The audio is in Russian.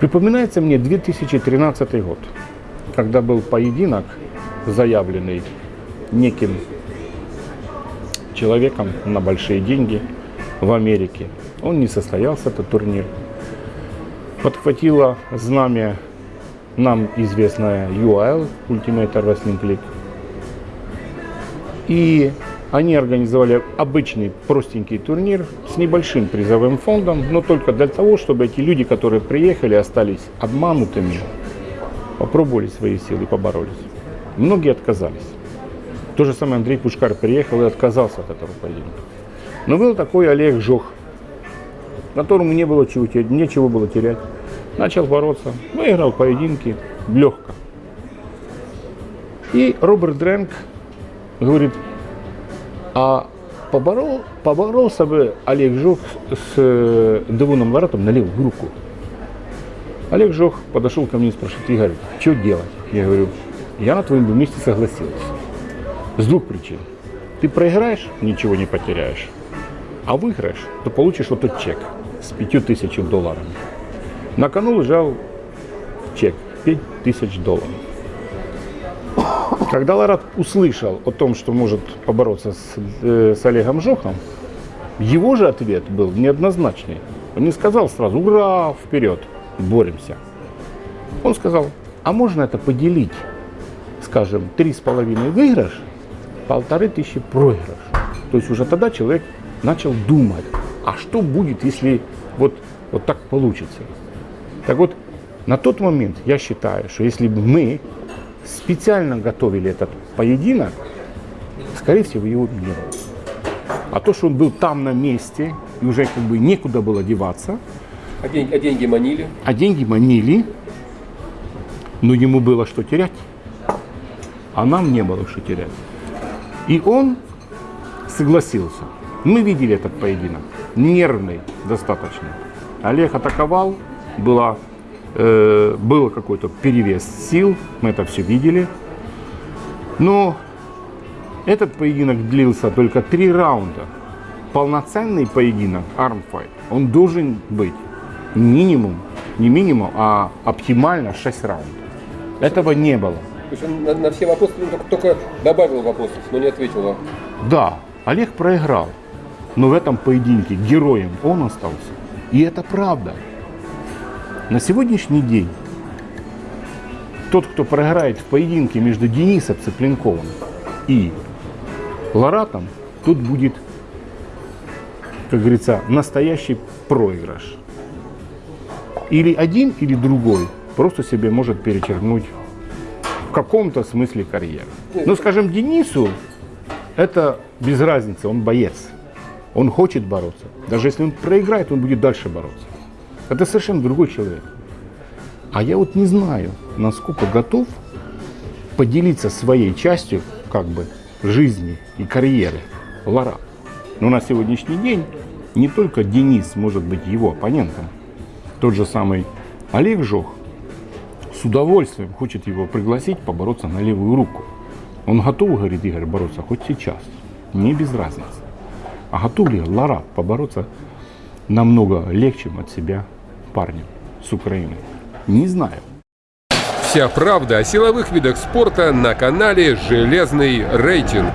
Припоминается мне 2013 год, когда был поединок, заявленный неким человеком на большие деньги в Америке. Он не состоялся, этот турнир. Подхватила знамя нам известная UAL, Ultimate Wrestling League. И они организовали обычный простенький турнир с небольшим призовым фондом, но только для того, чтобы эти люди, которые приехали, остались обманутыми, попробовали свои силы поборолись. Многие отказались. То же самое Андрей Пушкар приехал и отказался от этого поединка. Но был такой Олег Жох, которому не было чего, нечего было терять. Начал бороться, выиграл поединки легко. И Роберт Дрэнк говорит, а поборол, поборолся бы Олег Жох с э, Девоном Ларатом на левую руку. Олег Жох подошел ко мне и спрашивает, Игорь, что делать? Я говорю, я на твоем месте согласился. С двух причин. Ты проиграешь, ничего не потеряешь. А выиграешь, то получишь вот этот чек с пятью тысячами долларов. На кону лежал чек пять тысяч долларов. Когда Ларат услышал о том, что может побороться с, э, с Олегом Жохом, его же ответ был неоднозначный. Он не сказал сразу «Ура! Вперед! Боремся!» Он сказал, а можно это поделить, скажем, три с половиной выигрыш, полторы тысячи проигрыш. То есть уже тогда человек начал думать, а что будет, если вот, вот так получится. Так вот, на тот момент я считаю, что если бы мы специально готовили этот поединок, скорее всего, его не было. А то, что он был там на месте, и уже как бы некуда было деваться. А деньги, а деньги манили? А деньги манили, но ему было что терять. А нам не было что терять. И он согласился. Мы видели этот поединок. Нервный достаточно. Олег атаковал, была э, был какой-то перевес сил, мы это все видели. Но этот поединок длился только три раунда. Полноценный поединок, армфайт, он должен быть минимум, не минимум, а оптимально 6 раундов. Этого не было. То есть он на, на все вопросы ну, только, только добавил вопросов, но не ответил вам. Да, Олег проиграл, но в этом поединке героем он остался. И это правда. На сегодняшний день тот, кто проиграет в поединке между Денисом Цыпленковым и Ларатом, тут будет, как говорится, настоящий проигрыш. Или один, или другой просто себе может перечеркнуть в каком-то смысле карьеру. Ну, скажем, Денису это без разницы, он боец. Он хочет бороться. Даже если он проиграет, он будет дальше бороться. Это совершенно другой человек. А я вот не знаю, насколько готов поделиться своей частью как бы жизни и карьеры Лара. Но на сегодняшний день не только Денис может быть его оппонентом. Тот же самый Олег Жох с удовольствием хочет его пригласить побороться на левую руку. Он готов, говорит Игорь, бороться хоть сейчас, не без разницы. А готов ли Лара побороться намного легче от себя парнем с Украины? Не знаю. Вся правда о силовых видах спорта на канале «Железный рейтинг».